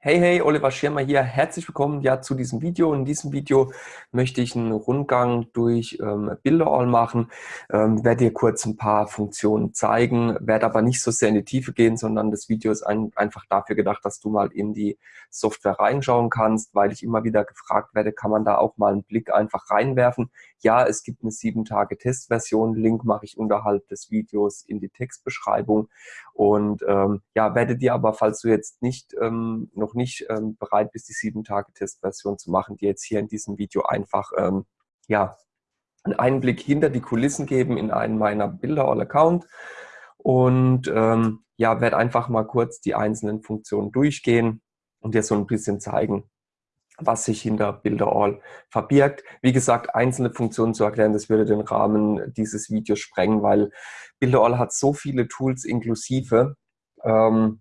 Hey, hey, Oliver Schirmer hier. Herzlich willkommen ja zu diesem Video. In diesem Video möchte ich einen Rundgang durch ähm, Bilderall machen, ähm, werde dir kurz ein paar Funktionen zeigen, werde aber nicht so sehr in die Tiefe gehen, sondern das Video ist ein, einfach dafür gedacht, dass du mal in die Software reinschauen kannst, weil ich immer wieder gefragt werde, kann man da auch mal einen Blick einfach reinwerfen. Ja, es gibt eine sieben Tage Testversion. Link mache ich unterhalb des Videos in die Textbeschreibung. Und ähm, ja, werde dir aber, falls du jetzt nicht ähm, noch nicht ähm, bereit bist, die sieben Tage Testversion zu machen, dir jetzt hier in diesem Video einfach ähm, ja einen Einblick hinter die Kulissen geben in einen meiner Bilder All Account und ähm, ja, werde einfach mal kurz die einzelnen Funktionen durchgehen und dir so ein bisschen zeigen, was sich hinter Bilderall verbirgt. Wie gesagt, einzelne Funktionen zu erklären, das würde den Rahmen dieses Videos sprengen, weil Bilderall hat so viele Tools inklusive, ähm,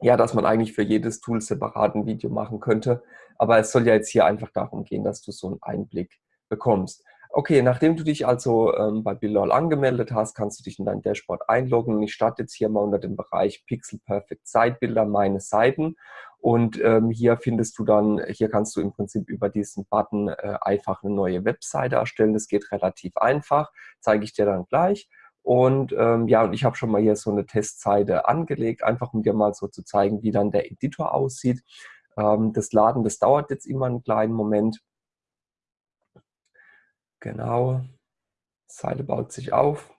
ja, dass man eigentlich für jedes Tool separat ein Video machen könnte. Aber es soll ja jetzt hier einfach darum gehen, dass du so einen Einblick bekommst. Okay, nachdem du dich also ähm, bei Bilderall angemeldet hast, kannst du dich in dein Dashboard einloggen. Ich starte jetzt hier mal unter dem Bereich Pixel Perfect Site meine Seiten. Und ähm, hier findest du dann, hier kannst du im Prinzip über diesen Button äh, einfach eine neue Webseite erstellen. Das geht relativ einfach, zeige ich dir dann gleich. Und ähm, ja, und ich habe schon mal hier so eine Testseite angelegt, einfach um dir mal so zu zeigen, wie dann der Editor aussieht. Ähm, das Laden, das dauert jetzt immer einen kleinen Moment. Genau, Seite baut sich auf.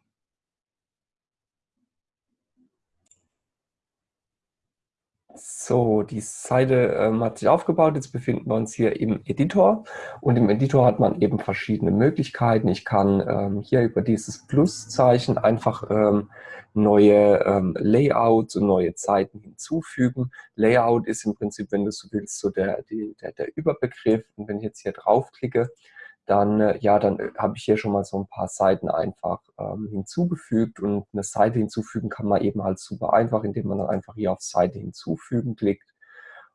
So, die Seite ähm, hat sich aufgebaut. Jetzt befinden wir uns hier im Editor. Und im Editor hat man eben verschiedene Möglichkeiten. Ich kann ähm, hier über dieses Pluszeichen einfach ähm, neue ähm, Layouts und neue Zeiten hinzufügen. Layout ist im Prinzip, wenn du so willst, so der, die, der, der Überbegriff. Und wenn ich jetzt hier draufklicke, dann, äh, ja, dann äh, habe ich hier schon mal so ein paar Seiten einfach ähm, hinzugefügt und eine Seite hinzufügen kann man eben halt super einfach, indem man dann einfach hier auf Seite hinzufügen klickt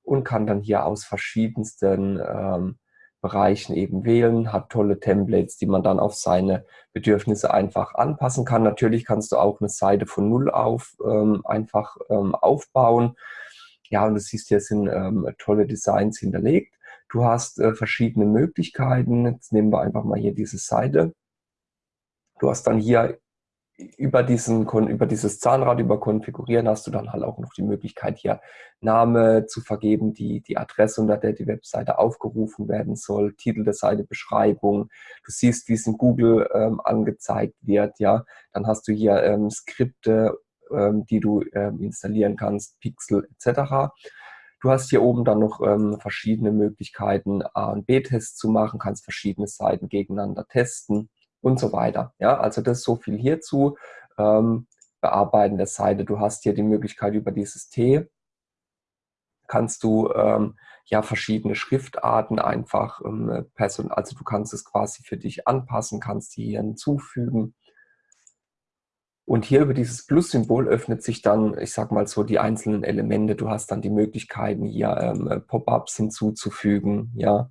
und kann dann hier aus verschiedensten ähm, Bereichen eben wählen, hat tolle Templates, die man dann auf seine Bedürfnisse einfach anpassen kann. Natürlich kannst du auch eine Seite von Null auf ähm, einfach ähm, aufbauen. Ja, und du siehst, hier sind ähm, tolle Designs hinterlegt. Du hast äh, verschiedene Möglichkeiten. Jetzt nehmen wir einfach mal hier diese Seite. Du hast dann hier über, diesen, über dieses Zahnrad, über Konfigurieren, hast du dann halt auch noch die Möglichkeit, hier Name zu vergeben, die, die Adresse, unter der die Webseite aufgerufen werden soll, Titel der Seite, Beschreibung. Du siehst, wie es in Google ähm, angezeigt wird. Ja, Dann hast du hier ähm, Skripte, ähm, die du ähm, installieren kannst, Pixel etc. Du hast hier oben dann noch ähm, verschiedene Möglichkeiten, A- und B-Tests zu machen, kannst verschiedene Seiten gegeneinander testen und so weiter. Ja, also das ist so viel hierzu. Ähm, Bearbeiten der Seite. Du hast hier die Möglichkeit über dieses T, kannst du ähm, ja verschiedene Schriftarten einfach ähm, person also du kannst es quasi für dich anpassen, kannst die hier hinzufügen. Und hier über dieses Plus-Symbol öffnet sich dann, ich sag mal so, die einzelnen Elemente. Du hast dann die Möglichkeiten, hier ähm, Pop-ups hinzuzufügen, ja.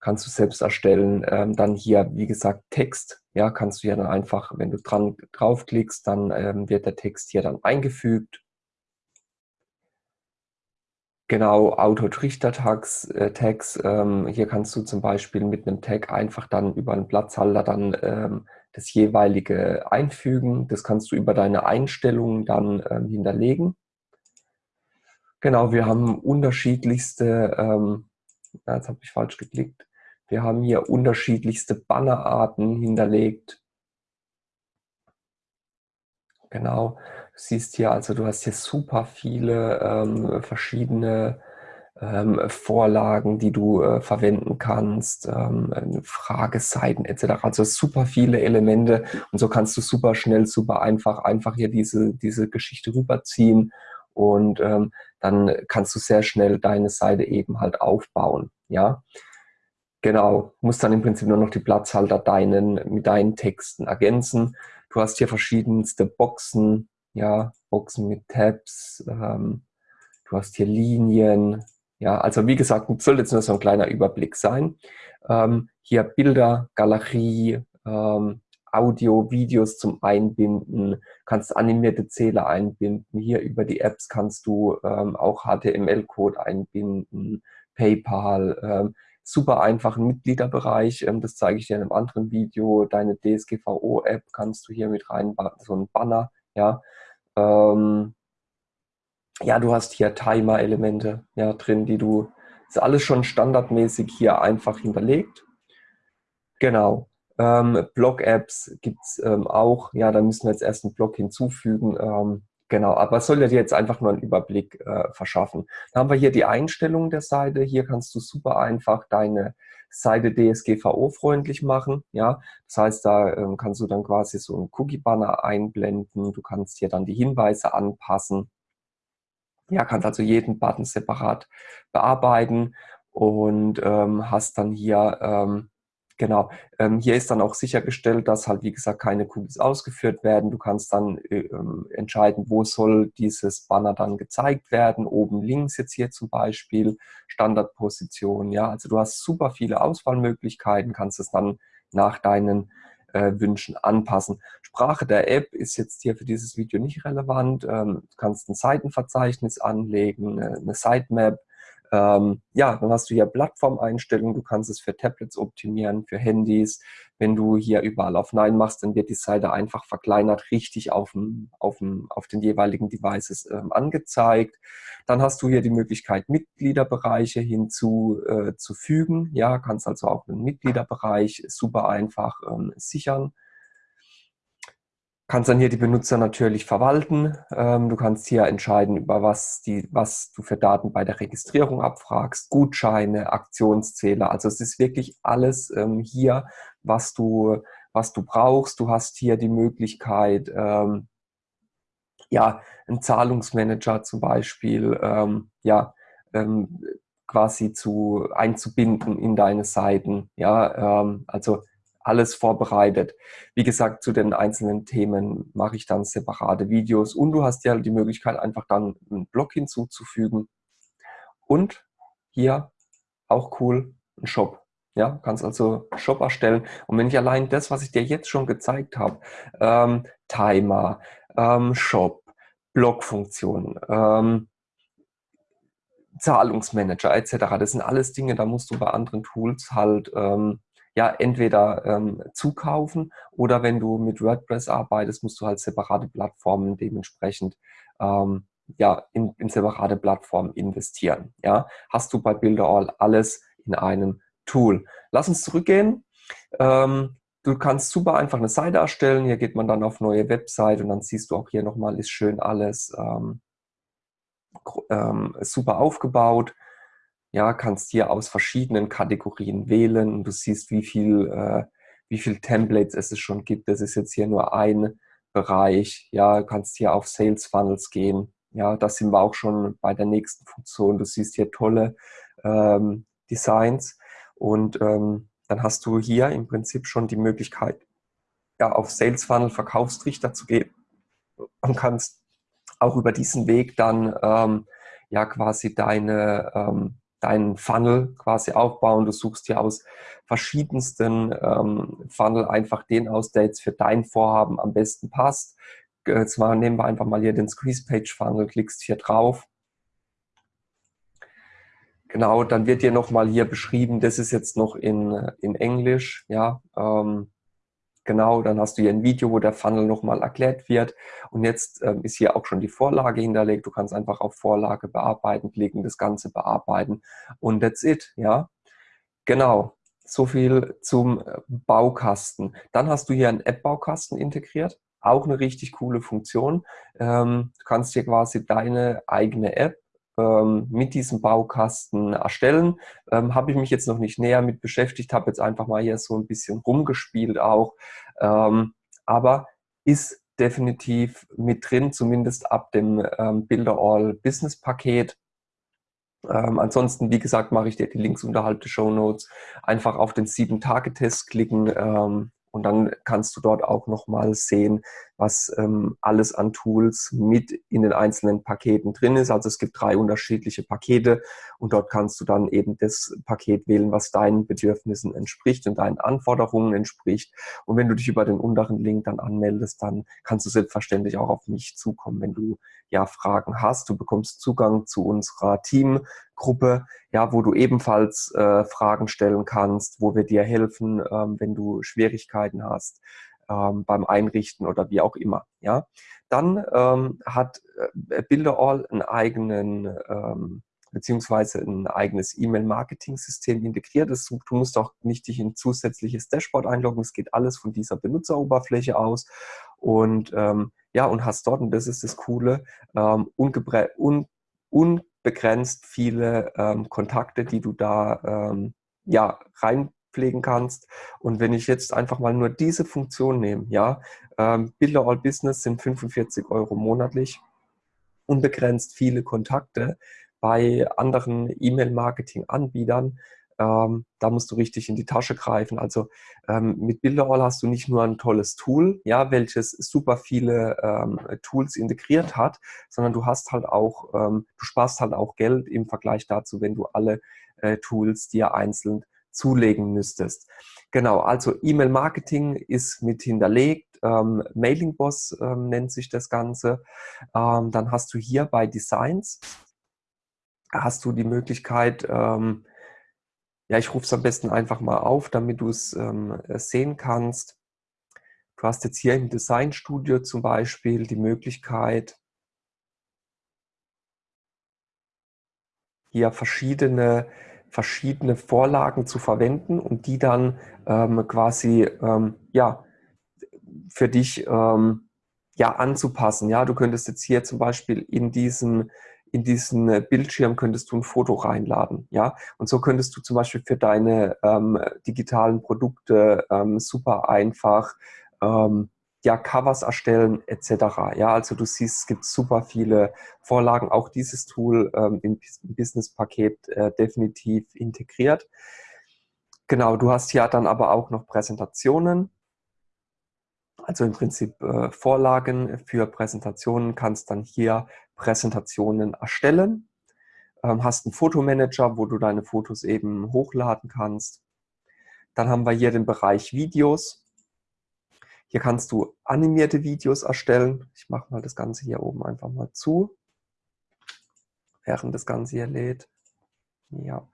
Kannst du selbst erstellen. Ähm, dann hier, wie gesagt, Text, ja, kannst du ja dann einfach, wenn du dran draufklickst, dann ähm, wird der Text hier dann eingefügt. Genau, Auto-Trichter-Tags, äh, Tags, ähm, hier kannst du zum Beispiel mit einem Tag einfach dann über einen Platzhalter dann ähm, das jeweilige einfügen. Das kannst du über deine Einstellungen dann ähm, hinterlegen. Genau, wir haben unterschiedlichste, ähm, jetzt habe ich falsch geklickt, wir haben hier unterschiedlichste Bannerarten hinterlegt. Genau, du siehst hier, also du hast hier super viele ähm, verschiedene ähm, Vorlagen, die du äh, verwenden kannst, ähm, Frageseiten etc. Also super viele Elemente und so kannst du super schnell, super einfach, einfach hier diese, diese Geschichte rüberziehen und ähm, dann kannst du sehr schnell deine Seite eben halt aufbauen. Ja, genau. Musst dann im Prinzip nur noch die Platzhalter deinen, mit deinen Texten ergänzen. Du hast hier verschiedenste Boxen, ja, Boxen mit Tabs, ähm, du hast hier Linien, ja, also wie gesagt, soll jetzt nur so ein kleiner Überblick sein. Ähm, hier Bilder, Galerie, ähm, Audio, Videos zum Einbinden, kannst animierte Zähler einbinden. Hier über die Apps kannst du ähm, auch HTML-Code einbinden, PayPal, ähm, super einfachen Mitgliederbereich. Ähm, das zeige ich dir in einem anderen Video. Deine DSGVO-App kannst du hier mit rein, so ein Banner, ja. Ähm, ja, du hast hier Timer-Elemente ja, drin, die du, ist alles schon standardmäßig hier einfach hinterlegt. Genau. Ähm, Blog-Apps gibt es ähm, auch. Ja, da müssen wir jetzt erst einen Blog hinzufügen. Ähm, genau, aber es soll dir jetzt einfach nur einen Überblick äh, verschaffen. Dann haben wir hier die Einstellungen der Seite. Hier kannst du super einfach deine Seite DSGVO-freundlich machen. Ja, das heißt, da ähm, kannst du dann quasi so einen Cookie-Banner einblenden. Du kannst hier dann die Hinweise anpassen. Ja, kannst also jeden Button separat bearbeiten und ähm, hast dann hier ähm, Genau. Ähm, hier ist dann auch sichergestellt, dass halt, wie gesagt, keine Cookies ausgeführt werden. Du kannst dann äh, ähm, entscheiden, wo soll dieses Banner dann gezeigt werden. Oben links jetzt hier zum Beispiel, Standardposition. Ja, also du hast super viele Auswahlmöglichkeiten, kannst es dann nach deinen äh, Wünschen anpassen. Sprache der App ist jetzt hier für dieses Video nicht relevant. Ähm, du kannst ein Seitenverzeichnis anlegen, eine Sitemap, ähm, ja, dann hast du hier Plattformeinstellungen, du kannst es für Tablets optimieren, für Handys. Wenn du hier überall auf Nein machst, dann wird die Seite einfach verkleinert, richtig auf, dem, auf, dem, auf den jeweiligen Devices ähm, angezeigt. Dann hast du hier die Möglichkeit, Mitgliederbereiche hinzuzufügen. Äh, ja, kannst also auch einen Mitgliederbereich super einfach ähm, sichern kannst dann hier die Benutzer natürlich verwalten. Ähm, du kannst hier entscheiden, über was, die, was du für Daten bei der Registrierung abfragst, Gutscheine, Aktionszähler. Also es ist wirklich alles ähm, hier, was du, was du brauchst. Du hast hier die Möglichkeit, ähm, ja, einen Zahlungsmanager zum Beispiel, ja, quasi zu einzubinden in deine Seiten. Ja, also alles vorbereitet. Wie gesagt, zu den einzelnen Themen mache ich dann separate Videos und du hast ja die Möglichkeit, einfach dann einen Blog hinzuzufügen. Und hier auch cool, ein Shop. Ja, kannst also Shop erstellen. Und wenn ich allein das, was ich dir jetzt schon gezeigt habe, ähm, Timer, ähm, Shop, Blogfunktion, ähm, Zahlungsmanager etc., das sind alles Dinge, da musst du bei anderen Tools halt ähm, ja entweder ähm, zukaufen oder wenn du mit WordPress arbeitest, musst du halt separate Plattformen dementsprechend ähm, ja, in, in separate Plattformen investieren. Ja? Hast du bei Builderall alles in einem Tool. Lass uns zurückgehen. Ähm, du kannst super einfach eine Seite erstellen. Hier geht man dann auf neue Website und dann siehst du auch hier nochmal, ist schön alles ähm, ähm, super aufgebaut ja, kannst hier aus verschiedenen Kategorien wählen und du siehst, wie viel, äh, wie viel Templates es schon gibt. Das ist jetzt hier nur ein Bereich. Ja, kannst hier auf Sales Funnels gehen. Ja, da sind wir auch schon bei der nächsten Funktion. Du siehst hier tolle ähm, Designs und ähm, dann hast du hier im Prinzip schon die Möglichkeit, ja, auf Sales Funnel Verkaufstrichter zu gehen und kannst auch über diesen Weg dann ähm, ja quasi deine ähm, deinen Funnel quasi aufbauen. Du suchst hier aus verschiedensten ähm, Funnel einfach den aus, der jetzt für dein Vorhaben am besten passt. Jetzt mal, nehmen wir einfach mal hier den Squeeze Page Funnel, klickst hier drauf. Genau, dann wird dir nochmal hier beschrieben, das ist jetzt noch in, in Englisch, ja, ähm, Genau, dann hast du hier ein Video, wo der Funnel nochmal erklärt wird. Und jetzt ähm, ist hier auch schon die Vorlage hinterlegt. Du kannst einfach auf Vorlage bearbeiten klicken, das Ganze bearbeiten und that's it. Ja, genau. So viel zum äh, Baukasten. Dann hast du hier einen App-Baukasten integriert. Auch eine richtig coole Funktion. Ähm, du kannst hier quasi deine eigene App ähm, mit diesem Baukasten erstellen. Ähm, habe ich mich jetzt noch nicht näher mit beschäftigt, habe jetzt einfach mal hier so ein bisschen rumgespielt auch. Ähm, aber ist definitiv mit drin, zumindest ab dem ähm, Builder All Business Paket. Ähm, ansonsten, wie gesagt, mache ich dir die Links unterhalb der Show Notes. Einfach auf den 7-Tage-Test klicken ähm, Und dann kannst du dort auch nochmal sehen, was ähm, alles an Tools mit in den einzelnen Paketen drin ist. Also es gibt drei unterschiedliche Pakete und dort kannst du dann eben das Paket wählen, was deinen Bedürfnissen entspricht und deinen Anforderungen entspricht. Und wenn du dich über den unteren Link dann anmeldest, dann kannst du selbstverständlich auch auf mich zukommen, wenn du ja Fragen hast. Du bekommst Zugang zu unserer Teamgruppe, ja, wo du ebenfalls äh, Fragen stellen kannst, wo wir dir helfen, ähm, wenn du Schwierigkeiten hast ähm, beim Einrichten oder wie auch immer. Ja, dann ähm, hat äh, Builderall einen eigenen ähm, beziehungsweise ein eigenes E-Mail-Marketing-System integriert ist. Du musst auch nicht dich in ein zusätzliches Dashboard einloggen. Es geht alles von dieser Benutzeroberfläche aus. Und ähm, ja, und hast dort, und das ist das Coole, ähm, un unbegrenzt viele ähm, Kontakte, die du da ähm, ja, rein pflegen kannst. Und wenn ich jetzt einfach mal nur diese Funktion nehme, ja, ähm, Builder All Business sind 45 Euro monatlich, unbegrenzt viele Kontakte bei anderen E-Mail-Marketing-Anbietern. Ähm, da musst du richtig in die Tasche greifen. Also ähm, mit Builderall hast du nicht nur ein tolles Tool, ja, welches super viele ähm, Tools integriert hat, sondern du hast halt auch, ähm, du sparst halt auch Geld im Vergleich dazu, wenn du alle äh, Tools dir einzeln zulegen müsstest. Genau, also E-Mail-Marketing ist mit hinterlegt. Ähm, Mailing Boss ähm, nennt sich das Ganze. Ähm, dann hast du hier bei Designs, hast du die Möglichkeit, ähm, ja, ich rufe es am besten einfach mal auf, damit du es ähm, sehen kannst. Du hast jetzt hier im Designstudio zum Beispiel die Möglichkeit, hier verschiedene verschiedene Vorlagen zu verwenden und die dann ähm, quasi ähm, ja, für dich ähm, ja, anzupassen. Ja, du könntest jetzt hier zum Beispiel in diesen in diesen Bildschirm könntest du ein Foto reinladen, ja, und so könntest du zum Beispiel für deine ähm, digitalen Produkte ähm, super einfach ähm, ja, Covers erstellen etc. Ja, also du siehst, es gibt super viele Vorlagen. Auch dieses Tool ähm, im Business-Paket äh, definitiv integriert. Genau, du hast hier dann aber auch noch Präsentationen. Also im Prinzip äh, Vorlagen für Präsentationen, kannst dann hier Präsentationen erstellen. Ähm, hast einen Fotomanager, wo du deine Fotos eben hochladen kannst. Dann haben wir hier den Bereich Videos. Hier kannst du animierte Videos erstellen. Ich mache mal das Ganze hier oben einfach mal zu, während das Ganze hier lädt. Ja.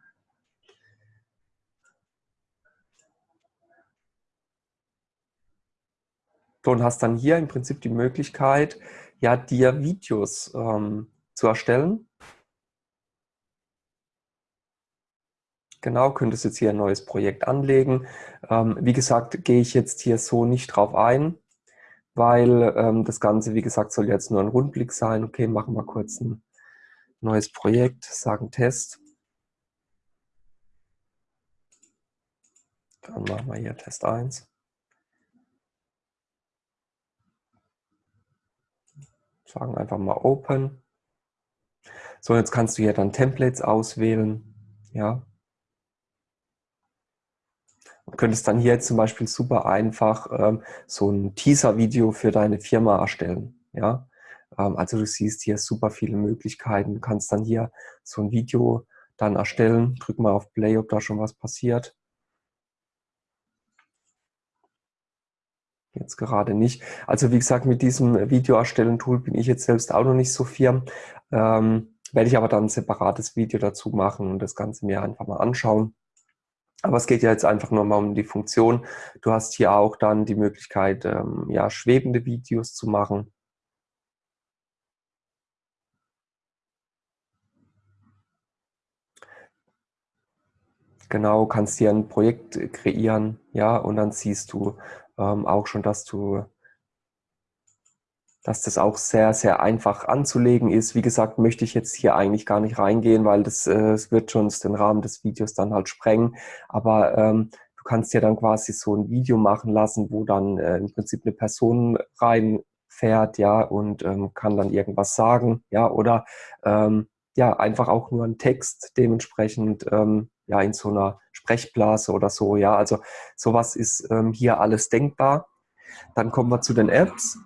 Und hast dann hier im Prinzip die Möglichkeit, ja, dir Videos ähm, zu erstellen. Genau, könntest jetzt hier ein neues Projekt anlegen. Ähm, wie gesagt, gehe ich jetzt hier so nicht drauf ein, weil ähm, das Ganze, wie gesagt, soll jetzt nur ein Rundblick sein. Okay, machen wir kurz ein neues Projekt, sagen Test. Dann machen wir hier Test 1. Sagen einfach mal Open. So, jetzt kannst du hier dann Templates auswählen. Ja, und könntest dann hier zum Beispiel super einfach ähm, so ein Teaser-Video für deine Firma erstellen. Ja? Ähm, also du siehst hier super viele Möglichkeiten. Du kannst dann hier so ein Video dann erstellen. Drück mal auf Play, ob da schon was passiert. Jetzt gerade nicht. Also wie gesagt, mit diesem Video-Erstellen-Tool bin ich jetzt selbst auch noch nicht so firm. Ähm, werde ich aber dann ein separates Video dazu machen und das Ganze mir einfach mal anschauen. Aber es geht ja jetzt einfach nur mal um die Funktion. Du hast hier auch dann die Möglichkeit, ähm, ja, schwebende Videos zu machen. Genau, kannst hier ein Projekt kreieren, ja, und dann siehst du ähm, auch schon, dass du dass das auch sehr, sehr einfach anzulegen ist. Wie gesagt, möchte ich jetzt hier eigentlich gar nicht reingehen, weil das, äh, das wird schon den Rahmen des Videos dann halt sprengen. Aber ähm, du kannst ja dann quasi so ein Video machen lassen, wo dann äh, im Prinzip eine Person reinfährt, ja, und ähm, kann dann irgendwas sagen, ja, oder ähm, ja, einfach auch nur ein Text dementsprechend ähm, ja, in so einer Sprechblase oder so. Ja, also sowas ist ähm, hier alles denkbar. Dann kommen wir zu den Apps.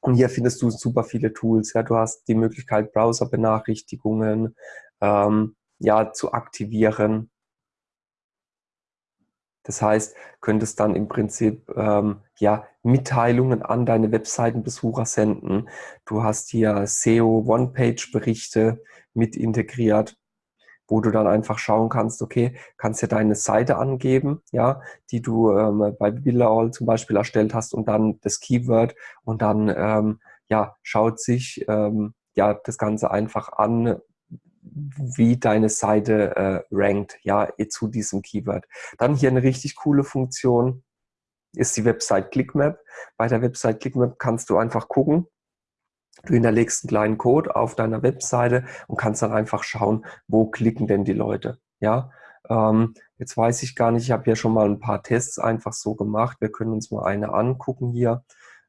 Und hier findest du super viele Tools. Ja, du hast die Möglichkeit, Browser-Benachrichtigungen ähm, ja, zu aktivieren. Das heißt, könntest dann im Prinzip ähm, ja, Mitteilungen an deine Webseitenbesucher senden. Du hast hier SEO One-Page-Berichte mit integriert wo du dann einfach schauen kannst, okay, kannst ja deine Seite angeben, ja, die du ähm, bei Billall zum Beispiel erstellt hast und dann das Keyword und dann ähm, ja, schaut sich ähm, ja das Ganze einfach an, wie deine Seite äh, rankt, ja, zu diesem Keyword. Dann hier eine richtig coole Funktion ist die Website ClickMap. Bei der Website ClickMap kannst du einfach gucken, Du hinterlegst einen kleinen Code auf deiner Webseite und kannst dann einfach schauen, wo klicken denn die Leute. Ja, ähm, jetzt weiß ich gar nicht, ich habe ja schon mal ein paar Tests einfach so gemacht. Wir können uns mal eine angucken hier.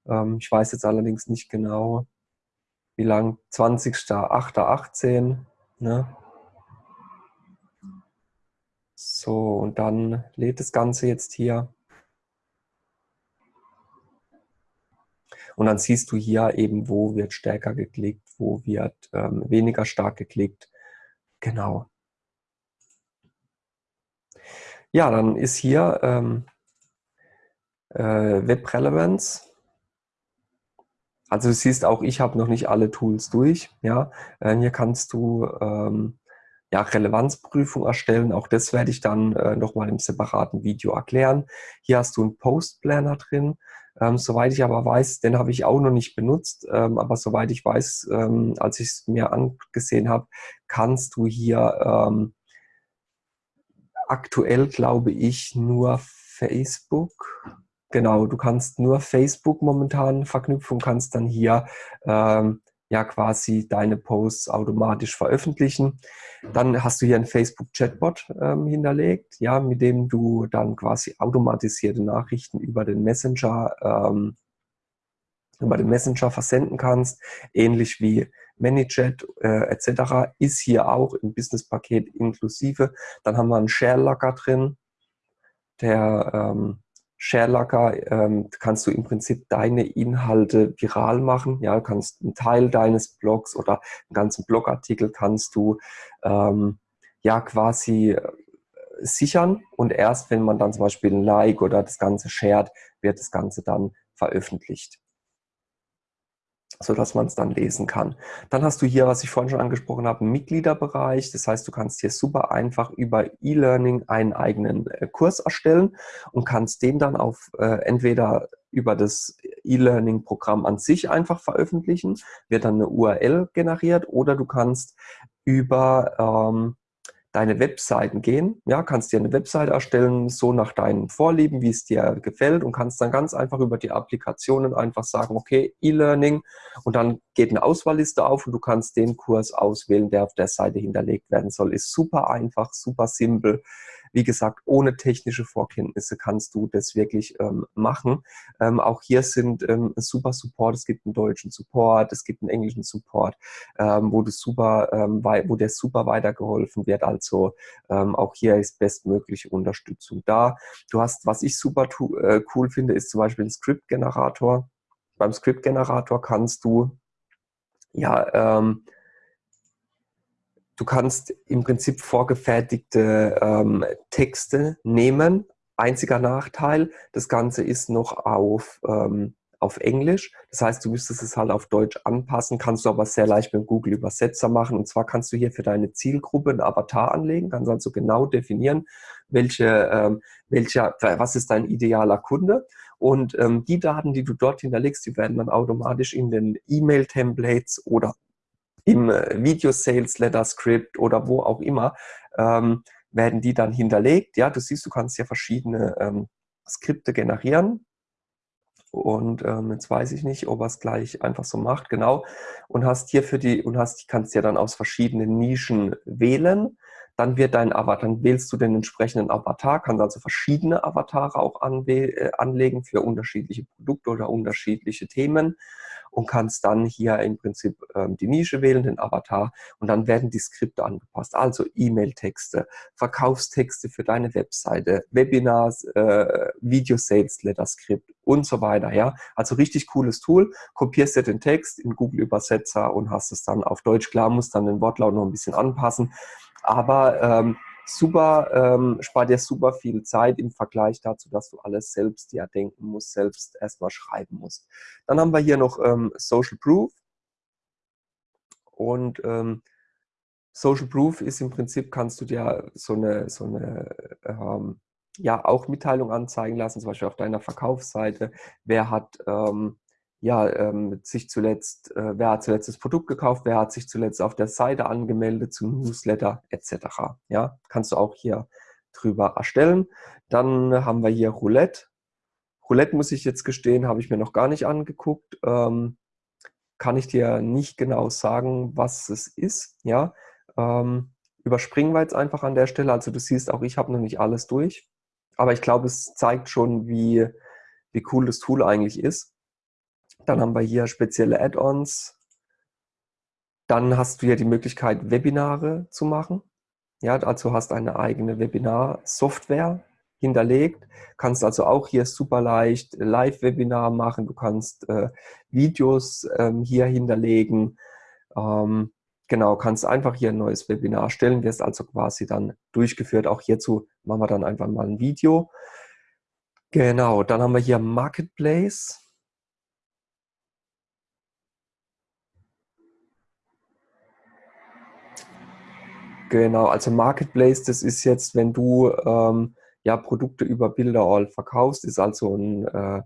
Ähm, ich weiß jetzt allerdings nicht genau, wie lang, 20.08.18. Ne? So, und dann lädt das Ganze jetzt hier. Und dann siehst du hier eben, wo wird stärker geklickt, wo wird ähm, weniger stark geklickt. Genau. Ja, dann ist hier ähm, äh, Web Relevance. Also du siehst auch, ich habe noch nicht alle Tools durch. Ja, äh, hier kannst du ähm, ja, Relevanzprüfung erstellen. Auch das werde ich dann äh, nochmal im separaten Video erklären. Hier hast du einen Post-Planner drin. Ähm, soweit ich aber weiß, den habe ich auch noch nicht benutzt, ähm, aber soweit ich weiß, ähm, als ich es mir angesehen habe, kannst du hier ähm, aktuell, glaube ich, nur Facebook. Genau, du kannst nur Facebook momentan verknüpfen und kannst dann hier ähm, ja quasi deine Posts automatisch veröffentlichen. Dann hast du hier einen Facebook-Chatbot ähm, hinterlegt, ja, mit dem du dann quasi automatisierte Nachrichten über den Messenger ähm, über den Messenger versenden kannst, ähnlich wie ManyChat äh, etc. ist hier auch im Business-Paket inklusive. Dann haben wir einen Share-Locker drin, der ähm, ShareLocker ähm, kannst du im Prinzip deine Inhalte viral machen. Ja, du kannst einen Teil deines Blogs oder einen ganzen Blogartikel kannst du ähm, ja quasi äh, sichern und erst wenn man dann zum Beispiel ein Like oder das Ganze shared, wird das Ganze dann veröffentlicht so dass man es dann lesen kann. Dann hast du hier, was ich vorhin schon angesprochen habe, einen Mitgliederbereich. Das heißt, du kannst hier super einfach über E-Learning einen eigenen äh, Kurs erstellen und kannst den dann auf äh, entweder über das E-Learning-Programm an sich einfach veröffentlichen, wird dann eine URL generiert oder du kannst über ähm, deine Webseiten gehen. Ja, kannst dir eine Webseite erstellen, so nach deinen Vorlieben, wie es dir gefällt und kannst dann ganz einfach über die Applikationen einfach sagen, okay, E-Learning und dann geht eine Auswahlliste auf und du kannst den Kurs auswählen, der auf der Seite hinterlegt werden soll. Ist super einfach, super simpel. Wie gesagt, ohne technische Vorkenntnisse kannst du das wirklich ähm, machen. Ähm, auch hier sind ähm, super Support. Es gibt einen deutschen Support, es gibt einen englischen Support, ähm, wo, du super, ähm, wo der super weitergeholfen wird. Also ähm, auch hier ist bestmögliche Unterstützung da. Du hast, was ich super äh, cool finde, ist zum Beispiel ein Script-Generator. Beim Script-Generator kannst du ja ähm, Du kannst im Prinzip vorgefertigte ähm, Texte nehmen. Einziger Nachteil, das Ganze ist noch auf, ähm, auf Englisch. Das heißt, du müsstest es halt auf Deutsch anpassen, kannst du aber sehr leicht mit Google Übersetzer machen. Und zwar kannst du hier für deine Zielgruppe einen Avatar anlegen, kannst also genau definieren, welche, ähm, welcher, was ist dein idealer Kunde. Und ähm, die Daten, die du dort hinterlegst, die werden dann automatisch in den E-Mail-Templates oder im äh, Video Sales Letter Script oder wo auch immer, ähm, werden die dann hinterlegt. Ja, du siehst, du kannst ja verschiedene ähm, Skripte generieren. Und ähm, jetzt weiß ich nicht, ob er es gleich einfach so macht, genau. Und hast hier für die, und hast, kannst ja dann aus verschiedenen Nischen wählen. Dann wird dein Avatar, dann wählst du den entsprechenden Avatar, kannst also verschiedene Avatare auch äh, anlegen für unterschiedliche Produkte oder unterschiedliche Themen und kannst dann hier im Prinzip ähm, die Nische wählen, den Avatar und dann werden die Skripte angepasst. Also E-Mail-Texte, Verkaufstexte für deine Webseite, Webinars, äh, Video-Sales-Letter-Skript und so weiter. Ja, Also richtig cooles Tool. Kopierst dir den Text in Google-Übersetzer und hast es dann auf Deutsch. Klar, musst dann den Wortlaut noch ein bisschen anpassen. Aber ähm, super, ähm, spart dir super viel Zeit im Vergleich dazu, dass du alles selbst ja denken musst, selbst erstmal schreiben musst. Dann haben wir hier noch ähm, Social Proof. Und ähm, Social Proof ist im Prinzip, kannst du dir so eine, so eine ähm, ja, auch Mitteilung anzeigen lassen, zum Beispiel auf deiner Verkaufsseite. Wer hat ähm, ja, ähm, sich zuletzt, äh, wer hat zuletzt das Produkt gekauft, wer hat sich zuletzt auf der Seite angemeldet zum Newsletter etc. Ja, kannst du auch hier drüber erstellen. Dann haben wir hier Roulette. Roulette muss ich jetzt gestehen, habe ich mir noch gar nicht angeguckt. Ähm, kann ich dir nicht genau sagen, was es ist. Ja, ähm, überspringen wir jetzt einfach an der Stelle. Also du siehst, auch ich habe noch nicht alles durch. Aber ich glaube, es zeigt schon, wie, wie cool das Tool eigentlich ist. Dann haben wir hier spezielle Add-ons. Dann hast du ja die Möglichkeit, Webinare zu machen. Ja, dazu hast eine eigene Webinar-Software hinterlegt. Kannst also auch hier super leicht Live-Webinar machen. Du kannst äh, Videos ähm, hier hinterlegen. Ähm, genau, kannst einfach hier ein neues Webinar stellen, wirst also quasi dann durchgeführt. Auch hierzu machen wir dann einfach mal ein Video. Genau, dann haben wir hier Marketplace. Genau, also Marketplace, das ist jetzt, wenn du ähm, ja Produkte über Bilderall verkaufst, ist also ein, äh,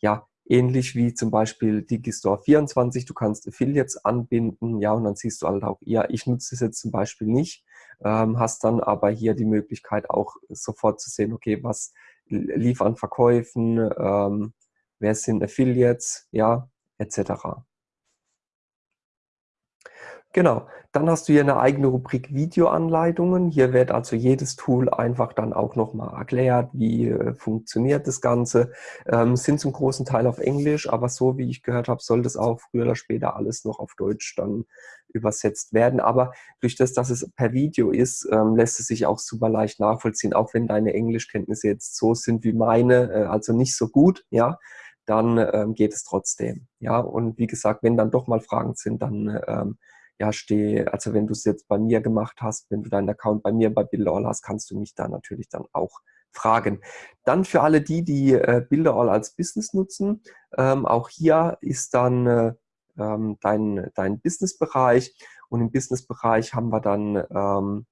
ja, ähnlich wie zum Beispiel Digistore 24. Du kannst Affiliates anbinden, ja, und dann siehst du halt auch, ja, ich nutze es jetzt zum Beispiel nicht, ähm, hast dann aber hier die Möglichkeit auch sofort zu sehen, okay, was lief an Verkäufen, ähm, wer sind Affiliates, ja, etc. Genau, dann hast du hier eine eigene Rubrik Videoanleitungen. Hier wird also jedes Tool einfach dann auch nochmal erklärt, wie äh, funktioniert das Ganze. Ähm, sind zum großen Teil auf Englisch, aber so wie ich gehört habe, soll das auch früher oder später alles noch auf Deutsch dann übersetzt werden. Aber durch das, dass es per Video ist, ähm, lässt es sich auch super leicht nachvollziehen, auch wenn deine Englischkenntnisse jetzt so sind wie meine, äh, also nicht so gut, ja dann ähm, geht es trotzdem. Ja, und wie gesagt, wenn dann doch mal Fragen sind, dann ähm, ja, stehe, also wenn du es jetzt bei mir gemacht hast, wenn du deinen Account bei mir bei Bilderall hast, kannst du mich da natürlich dann auch fragen. Dann für alle die, die äh, Bilderall als Business nutzen, ähm, auch hier ist dann äh, ähm, dein, dein Businessbereich und im Businessbereich haben wir dann ähm,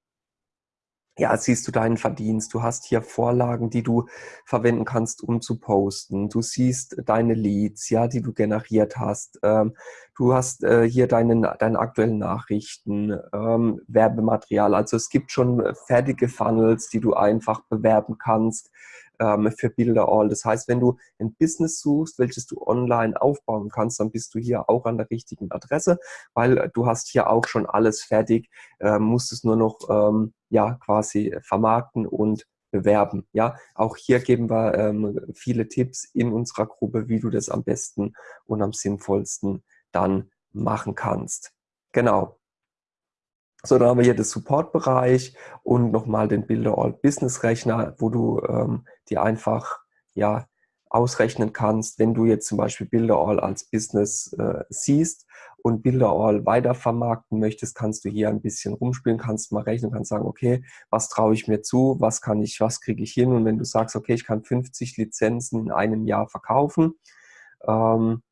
ja, siehst du deinen Verdienst. Du hast hier Vorlagen, die du verwenden kannst, um zu posten. Du siehst deine Leads, ja, die du generiert hast. Ähm, du hast äh, hier deine, deine aktuellen Nachrichten, ähm, Werbematerial. Also es gibt schon fertige Funnels, die du einfach bewerben kannst ähm, für Bilderall. Das heißt, wenn du ein Business suchst, welches du online aufbauen kannst, dann bist du hier auch an der richtigen Adresse, weil du hast hier auch schon alles fertig, äh, musst es nur noch ähm, ja quasi vermarkten und bewerben. Ja, auch hier geben wir ähm, viele Tipps in unserer Gruppe, wie du das am besten und am sinnvollsten dann machen kannst. Genau. So, dann haben wir hier den Support-Bereich und nochmal den Builder All Business Rechner, wo du ähm, dir einfach ja, ausrechnen kannst, wenn du jetzt zum Beispiel Builder All als Business äh, siehst und Builder All weiter vermarkten möchtest, kannst du hier ein bisschen rumspielen, kannst mal rechnen, kannst sagen, okay, was traue ich mir zu, was kann ich, was kriege ich hin? Und wenn du sagst, okay, ich kann 50 Lizenzen in einem Jahr verkaufen, ähm,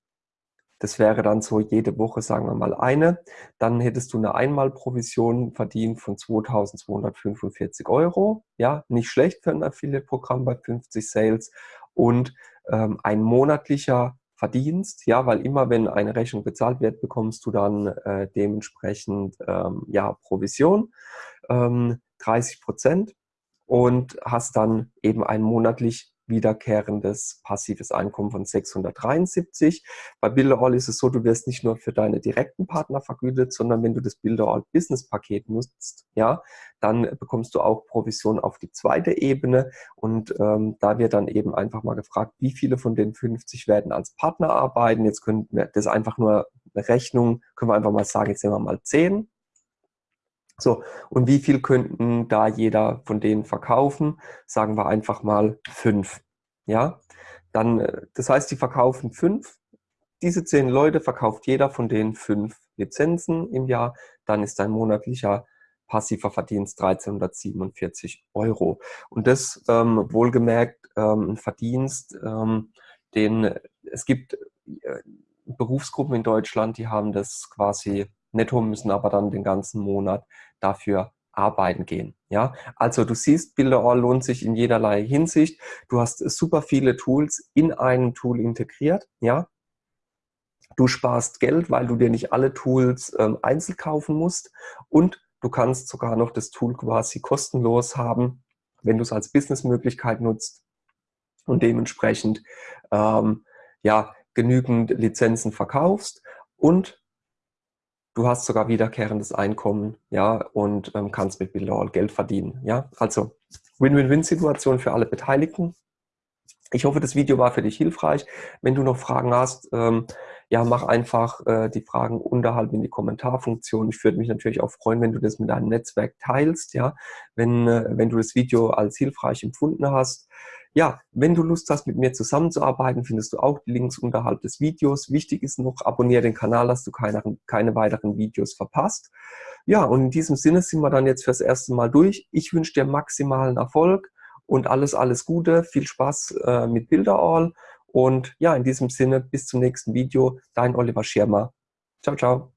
das wäre dann so jede Woche, sagen wir mal, eine. Dann hättest du eine Einmalprovision verdient von 2.245 Euro. Ja, nicht schlecht für ein Affiliate-Programm bei 50 Sales. Und ähm, ein monatlicher Verdienst, ja, weil immer wenn eine Rechnung bezahlt wird, bekommst du dann äh, dementsprechend ähm, ja, Provision, ähm, 30 Prozent und hast dann eben einen monatlich wiederkehrendes passives Einkommen von 673. Bei Builderall ist es so, du wirst nicht nur für deine direkten Partner vergütet, sondern wenn du das Builderall Business Paket nutzt, ja, dann bekommst du auch Provision auf die zweite Ebene und ähm, da wird dann eben einfach mal gefragt, wie viele von den 50 werden als Partner arbeiten. Jetzt könnten wir das einfach nur eine Rechnung, können wir einfach mal sagen, jetzt nehmen wir mal 10 so, und wie viel könnten da jeder von denen verkaufen? Sagen wir einfach mal fünf. Ja, dann, äh, das heißt, die verkaufen fünf. Diese zehn Leute verkauft jeder von denen fünf Lizenzen im Jahr. Dann ist dein monatlicher passiver Verdienst 1347 Euro. Und das ähm, wohlgemerkt ähm, ein Verdienst, ähm, den es gibt äh, Berufsgruppen in Deutschland, die haben das quasi netto, müssen aber dann den ganzen Monat dafür arbeiten gehen. Ja, also du siehst, Builderall lohnt sich in jederlei Hinsicht. Du hast super viele Tools in einem Tool integriert. Ja, du sparst Geld, weil du dir nicht alle Tools ähm, einzeln kaufen musst und du kannst sogar noch das Tool quasi kostenlos haben, wenn du es als Businessmöglichkeit nutzt und dementsprechend ähm, ja genügend Lizenzen verkaufst und Du hast sogar wiederkehrendes Einkommen, ja, und ähm, kannst mit Billall Geld verdienen, ja. Also Win-Win-Win-Situation für alle Beteiligten. Ich hoffe, das Video war für dich hilfreich. Wenn du noch Fragen hast, ähm, ja, mach einfach äh, die Fragen unterhalb in die Kommentarfunktion. Ich würde mich natürlich auch freuen, wenn du das mit deinem Netzwerk teilst, ja, wenn, äh, wenn du das Video als hilfreich empfunden hast. Ja, wenn du Lust hast, mit mir zusammenzuarbeiten, findest du auch die Links unterhalb des Videos. Wichtig ist noch, abonniere den Kanal, dass du keine, keine weiteren Videos verpasst. Ja, und in diesem Sinne sind wir dann jetzt fürs erste Mal durch. Ich wünsche dir maximalen Erfolg und alles, alles Gute. Viel Spaß äh, mit Bilderall. Und ja, in diesem Sinne, bis zum nächsten Video. Dein Oliver Schirmer. Ciao, ciao.